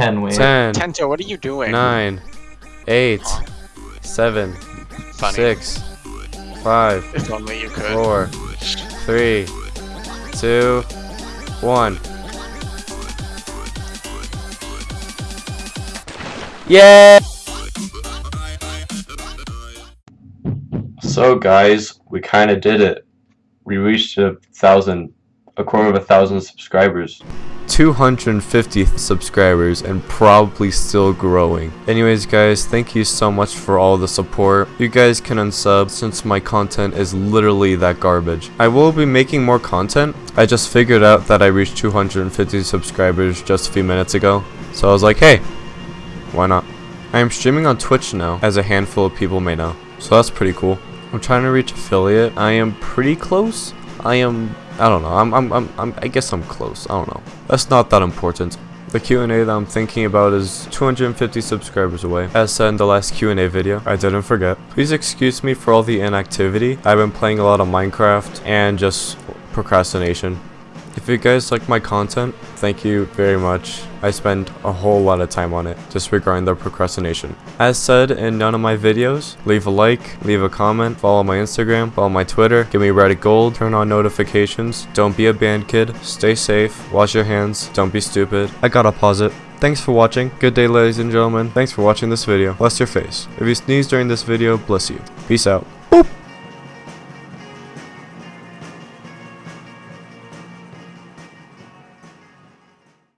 Ten, wait. 10, Tento, what are you doing? 9, 8, 7, Funny. 6, 5, If only you could. four, three, two, one. Yeah! So guys, we kind of did it. We reached a thousand, a quarter of a thousand subscribers. 250 subscribers and probably still growing. Anyways guys, thank you so much for all the support. You guys can unsub since my content is literally that garbage. I will be making more content. I just figured out that I reached 250 subscribers just a few minutes ago. So I was like, hey, why not? I am streaming on Twitch now, as a handful of people may know. So that's pretty cool. I'm trying to reach affiliate. I am pretty close. I am I don't know. I'm, I'm, I'm, I'm, I guess I'm close. I don't know. That's not that important. The Q&A that I'm thinking about is 250 subscribers away. As said in the last Q&A video, I didn't forget. Please excuse me for all the inactivity. I've been playing a lot of Minecraft and just procrastination. If you guys like my content, thank you very much. I spend a whole lot of time on it, disregarding the procrastination. As said in none of my videos, leave a like, leave a comment, follow my Instagram, follow my Twitter, give me Reddit Gold, turn on notifications, don't be a band kid, stay safe, wash your hands, don't be stupid. I gotta pause it. Thanks for watching. Good day ladies and gentlemen. Thanks for watching this video. Bless your face. If you sneeze during this video, bless you. Peace out.